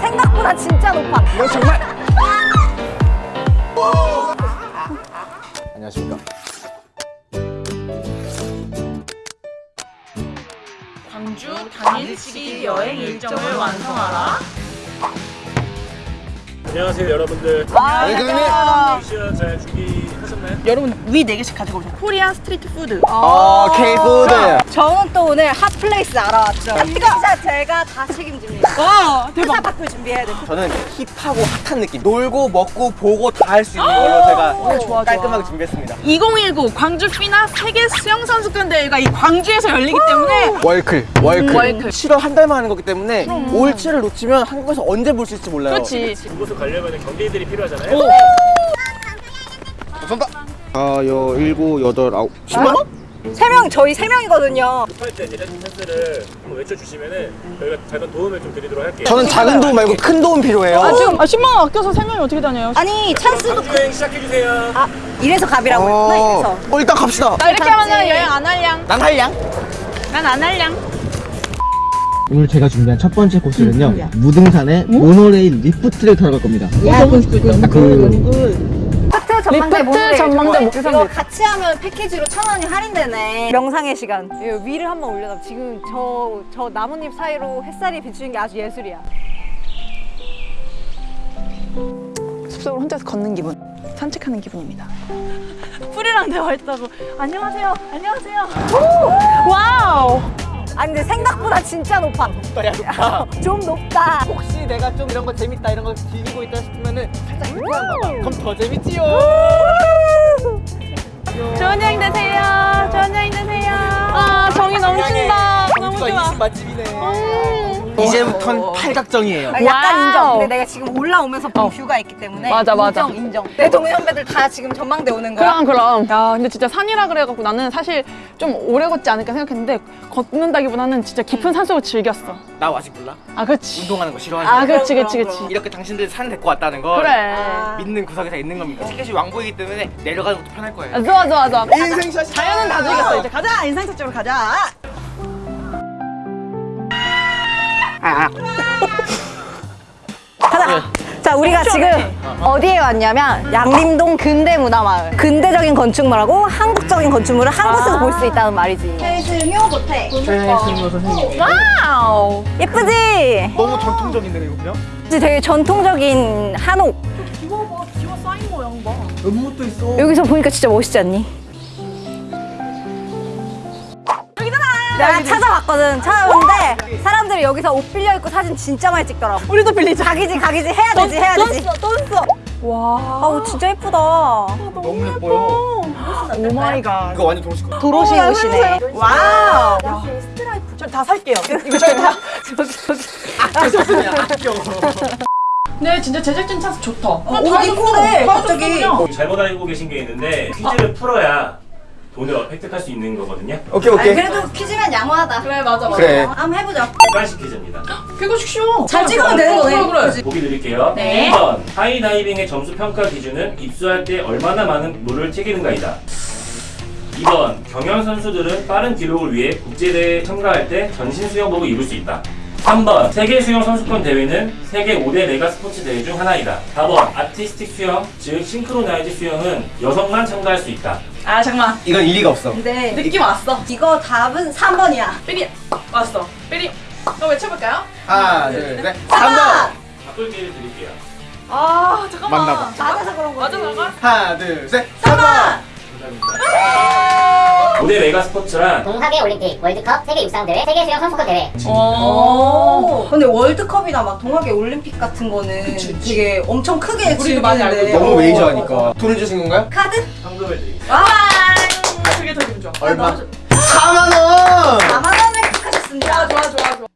생각보다 진짜 높아. 이거 정말 안녕하십니까 광주 당일치기 여행 일정을 완성하라. 안녕하세요 여러분들 아, 네, 교수님. 시간 잘 준비하셨나요? 여러분 위 4개씩 가지고 오세요. Korean street food. 어 K-food 저는 또 오늘 hot place 알아왔죠. 진짜 제가 다 책임집니다. 와 회사 밖을 준비해야 돼. 저는 hip하고 hot한 느낌 놀고 먹고 보고 다 할 수 있는 걸로 제가 좋아, 좋아. 깔끔하게 준비했습니다 2019 광주 FINA 세계 수영 선수권 대회가 이 광주에서 열리기 때문에 월클 월클 월클. 7월 한 달만 하는 거기 때문에 올 7을 놓치면 한국에서 언제 볼 수 있을지 몰라요 그렇지. 그곳을 가려면 경비들이 필요하잖아요 감사합니다 아, 여, 일곱, 여덟, 아홉 10만원? 세 명, 저희 세 명이거든요. 할때 제작진 찬스를 한번 외쳐주시면은 저희가 작은 도움을 좀 드리도록 할게요 저는 작은 도움 말고 큰 도움 필요해요 아 지금 아, 10만 원 아껴서 3명이 어떻게 다녀요? 아니, 찬스도 여행 시작해 주세요 아, 이래서 갑이라고 했구나, 이래서. 어, 일단 갑시다 나 이렇게 하면은 여행 안 할량. 난 할량 난 안 할량. 오늘 제가 준비한 첫 번째 코스는요 무등산의 모노레일 리프트를 타러 갈 겁니다 그 리프트 전망대 리프트. 전망대 이거 목표선 같이 하면 패키지로 천 원이 할인되네. 명상의 시간. 이거 위를 한번 올려다. 지금 저, 저 나뭇잎 사이로 햇살이 비추는 게 아주 예술이야. 숲속으로 혼자서 걷는 기분. 산책하는 기분입니다. 풀이랑 대화했다고. 안녕하세요. 안녕하세요. 오! wow. 아니, 근데 생각보다 진짜 높아. 야 높아 좀 높다. 혹시 내가 좀 이런 거 재밌다 이런 거 즐기고 있다 싶으면은 살짝 이렇게 한번 그럼 더 재밌지요 좋은 여행 되세요. 좋은 여행 되세요. 아 정이 넘친다. 너무 좋아. 맛집이네 음. 이제부턴 팔각정이에요 아, 약간 wow. 인정. 근데 내가 지금 올라오면서 본 view가 있기 때문에. 맞아, 맞아. 인정, 인정. 내 동네 선배들 다 지금 전망대 오는 거야. 그럼 그럼. 야 근데 진짜 산이라 그래갖고 나는 사실 좀 오래 걷지 않을까 생각했는데 걷는다기보다는 진짜 깊은 산속을 즐겼어. 나 아직 몰라 아 그렇지. 운동하는 거 싫어하지 아 그렇지 그렇지 그렇지. 이렇게 당신들 산 데리고 왔다는 걸 그래. 믿는 구석에 다 있는 겁니다 티켓이 왕복이기 때문에 내려가는 것도 편할 거예요 아, 좋아 좋아 좋아. 인생샷이 자연은 다 즐겼어 이제 가자 인생샷 찍으러 가자. 가자. 자, 우리가 지금 어디에 왔냐면 양림동 근대 문화마을. 근대적인 건축물하고 한국적인 건축물을 한 곳에서 볼 수 있다는 말이지. 최승효 고택. 최승호 선생님 wow. 예쁘지? 너무 전통적인데 이거 그냥? 되게 전통적인 한옥. 이거 봐 기와 쌓인 모양 봐. 연못도 있어 여기서 보니까 진짜 멋있지 않니? 내가 찾아봤거든. 찾아봤는데 사람들이 여기서 옷 빌려 입고 사진 진짜 많이 찍더라고. 우리도 빌리자. 가기지 가기지 해야 되지 해야 돈 되지. 써, 돈 써. 와. 아우 진짜 예쁘다. 너무 예뻐요 oh my god. 이거 완전 도로시 같아 도로시 옷이네. wow. 저다 살게요. 이거 저희 다. 아껴 아껴 네, 진짜 제작진 찬스 좋다. 어, 옷 이쁘네, 갑자기. 잘못 알고 계신 게 있는데 퀴즈를 풀어야 돈을 획득할 수 있는 거거든요 오케이 아니, 오케이 그래도 퀴즈면 양호하다. 그래, 맞아, 맞아. 그래 한번 해보자. 객관식 퀴즈입니다 그거 쉬워. 잘 찍으면 되는 거네. 그래, 그래. 보기 드릴게요 네. 1번 하이다이빙의 점수 평가 기준은 입수할 때 얼마나 많은 물을 튀기는가이다 2번 경영 선수들은 빠른 기록을 위해 국제대회에 참가할 때 전신 수영복을 입을 수 있다 3번 세계 수영 선수권 대회는 세계 5대 메가 스포츠 대회 중 하나이다 4번 아티스틱 수영 즉 싱크로나이즈 수영은 여성만 참가할 수 있다 아, 잠깐만. 이건 일리가 없어 근데 느낌 왔어. 이거 답은 3번이야. 삐리. 왔어. 삐리. 그럼 외쳐볼까요? 하나 둘셋 3번 바꿀 기회를 드릴게요 아, 잠깐만. 맞나 봐. 맞아서 그런 거지. 맞아, 맞아. 하나 둘셋 3번. 정답입니다 5대 메가 스포츠란 동학의 올림픽, 월드컵, 세계 육상대회, 세계 수영 선수권 대회. 오. 근데 월드컵이나 막 동학의 올림픽 같은 거는 되게 엄청 크게 우리도 많이 알고. 너무 어. 메이저하니까 돈을 주신 건가요? 카드? 현금을 드립니다 아, 그게 더 기분 좋아. 얼마? 4만 원 4만 원을 획득하셨습니다. 좋아, 좋아, 좋아.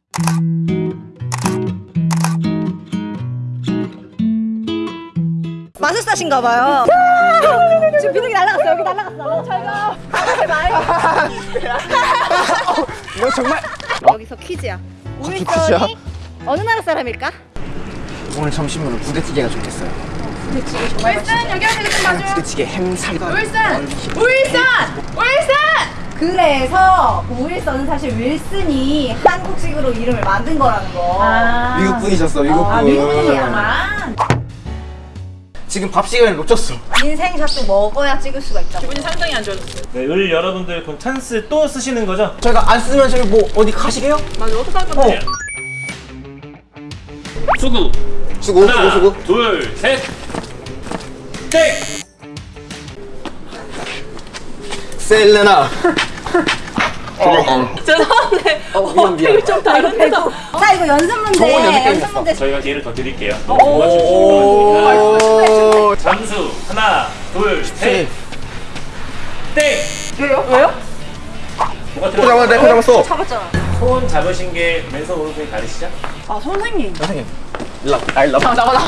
마술사신가 봐요. 지금 퀴즈야. 퀴즈야? 써니 어느 나라 사람일까? 오늘 점심으로 부대찌개가 좋겠어요 울산, 여기 와서 좀 봐줘. 부대찌개 햄살과 울산! 울산! 울산! 그래서 오일선은 사실 윌슨이 한국식으로 이름을 만든 거라는 거. 아. 미국 분이셨어, 미국 분. 아, 미국이야만. 지금 밥 시간을 놓쳤어. 인생샷도 먹어야 찍을 수가 있다. 기분이 상당히 안 좋아졌어요. 네, 을 여러분들 그럼 찬스 또 쓰시는 거죠? 저희가 안 쓰면 저희 뭐 어디 가시게요? 맞아, 어떡할 건데? 수구 수고, 수고, 하나 수고. 둘셋 땡! 셀레나. 죄송한데. 어, 미안, 미안. 좀 다른데. 자, 이거 연습 문제. 연습 문제. 저희가 기회를 더 드릴게요 도와주시면 오. 잠수 하나 둘셋 땡! 왜요? 왜요? 뭐가 코 잡았네, 코 잡았어. 잡았잖아. 손 잡으신 게 왼손 오른손이 다르시죠? 아, 선생님. 선생님. 일로 와. 아, 일로 와. 나와, 나와.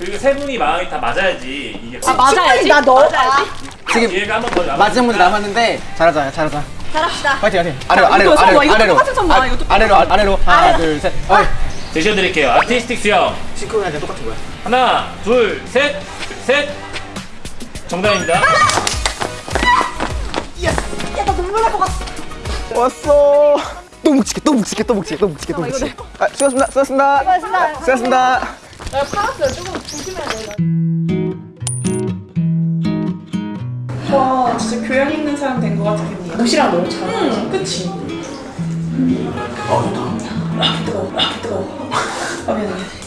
그리고 세 분이 마음이 다 맞아야지 이게 아, 맞아야지. 나 넣어. 맞아야지. 지금 기회가 한 번 더 남았으니까 마지막 문제 남았는데 잘하자, 잘하자. 잘합시다. 파이팅, 파이팅. 아래로, 자, 아래로, 아래로, 아래로. 똑같은 점 봐, 아, 이거 똑같은 아래로, 아래로. 하나, 둘, 셋. 어이. 제시어 드릴게요 아티스틱 수영 싱크로나이즈 똑같은 거야. 하나 둘 셋 셋 정답입니다 야, 나 눈물 날 것 같아. 왔어. 또 묵직해, 또 묵직해, 또 묵직해, 또 묵직해, 또 묵직해. 아, 수고하셨습니다, 수고하셨습니다. 수고하셨습니다. 수고하셨습니다. 내가 팔았어요. 조금 조심해야 돼. 와, 진짜 교양 있는 사람 된 것 같은 기분이야. 옷이랑 너무 잘 어울려. 응, 그치. 아, 미안해.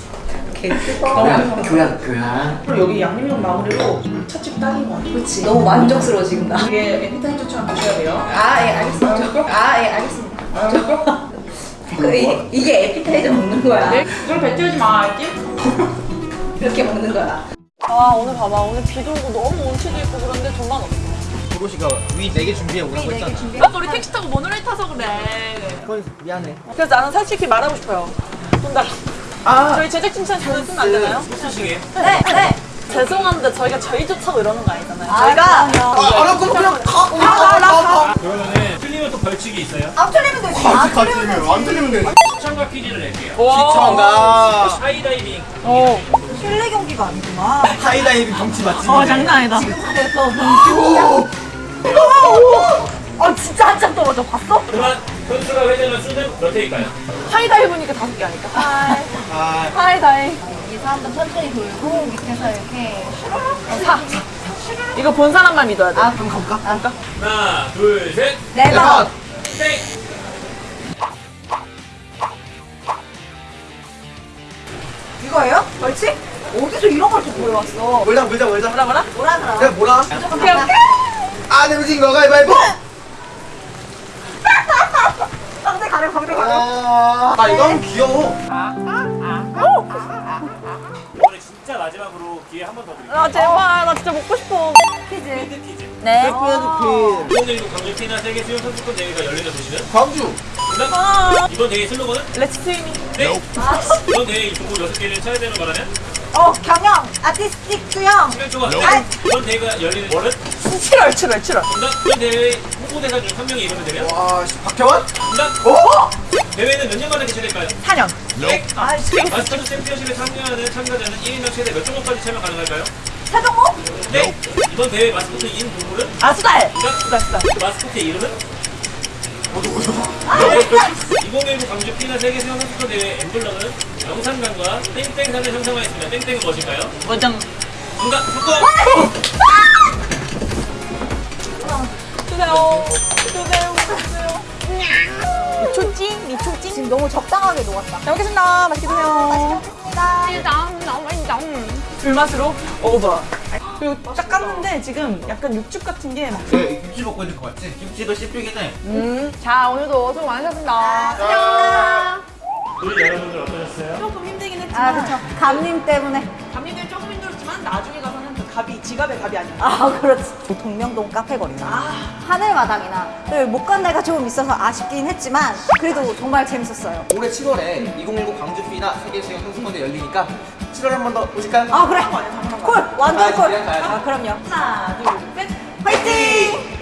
교양, 교양, 교양. 그리고 여기 양념용 마무리로 첫집 딱인 것 같아. 그렇지. 너무 만족스러워, 지금 나. 이게 에피타이저처럼 드셔야 돼요. 아, 예, 알겠습니다. 아, 예, 알겠습니다. 그, 이, 이게 에피타이저 먹는 거야. 내 이걸 뱉지 마, 알지? 이렇게 먹는 거야. 아, 오늘 봐봐. 오늘 비도 오고 너무 온치도 있고 그런데 돈만 없어. 도로시가 위 4개 준비해 오라고 했잖아. 아까 우리 택시 타고 모노레일 타서 그래. 그건 미안해. 그래서 나는 솔직히 말하고 싶어요. 돈 달라. 아, 저희 제작진처럼 돈 쓰면 안 되나요? 무슨식이에요? 네, 네. 죄송한데 저희가 저희 좋다고 이러는 거 아니잖아요. 아, 저희가. 아, 아, 그럼 그냥 가. 가, 가, 가. 그러면은 틀리면 또 벌칙이 있어요 안 틀리면 되지. 안 틀리면 되지. 안 틀리면 돼. 시청각 퀴즈를 낼게요 시청각. 하이다이빙 어. 실내 경기가 아니구나. 하이다이빙 경치 맞지? 어 장난 아니다. 그래서 아 진짜 한참 떨어져 봤어? 그만 선수가 회전한 수는 몇 회일까요? 하이다이 보니까 다섯 개 아닐까? 하이. 아, 하이다이. 이 사람도 천천히 돌고 밑에서 이렇게 사. 이거 본 사람만 믿어야 돼. 아 그럼 가볼까? 아, 하나 둘 셋 네번 땡! 이거예요? 벌칙? 어디서 이런 걸또 보여왔어? 몰자, 몰자, 몰자. 뭐라 뭐라? 뭐라 그러 야, 뭐라? 오케이 오케이. 아, 내 무진 거 가위바위보. 방대 가려 방대 가려 아, 아, 이건 귀여워. 이 한 번 더 드릴게요 아 제발 나 진짜 먹고 싶어. 퀴즈 힌트 퀴즈 네그 오늘도 광주 피나 세계 수영 선수권 대회가 열리는 도시는? 광주. 정답! 아. 이번 대회 슬로건은? Let's swimming. 네! 이번 대회 이 종목 6개를 차례대로 말하면? 어 경영 아티스틱 수영 네! 이번 대회가 열리는 월은? 7월 7월 7월. 정답! 이번 대회 홍보대사 중 한 명이 이루면 되면? 와, 씨, 박태원? 정답! 어? 대회는 몇 년간에 개최될까요? 4년. 네! 아 마스터즈 챔피언십에 참여하는 참가자는 1인당 최대 몇 종목까지 참여 가능할까요? 세종목 네! 이번 대회 마스코트 인 동물은? 아 수달. 정답! 수달 수달. 마스코트의 이름은? 네. 2019 광주 피나 세계 선수권 대회 엠블럼은 영산강과 땡땡산을 형성하였습니다. 땡땡은 무엇일까요? 원장. 정답! 석권! 주세요. 주세요. 주세요. 미초찡 미초찡. 지금 너무 적당하게 녹았다 잘 먹겠습니다. 맛있게 드세요. 불맛으로 오버. 그리고 딱 깠는데 지금 약간 육즙 같은 게 막. 네, 김치 먹고 있는 거 같지? 김치도 씹히긴 해. 음. 자 오늘도 수고 많으셨습니다. 우리 여러분들 어떠셨어요? 조금 힘들긴 했지만. 아 그쵸 감님 때문에 감리들 조금 힘들었지만 나중에 가서는 그 갑이 지갑의 갑이 아니야. 아 그렇지 동명동 카페 거리나 하늘마당이나 못간 데가 조금 있어서 아쉽긴 했지만 그래도 정말 재밌었어요 올해 7월에 2019 광주 피나 세계 수영 선수권대 열리니까 7월 한 번 더 오실까요? 아 그래. 콜 완전 콜아 아, 그럼요. 하나 둘셋. 화이팅!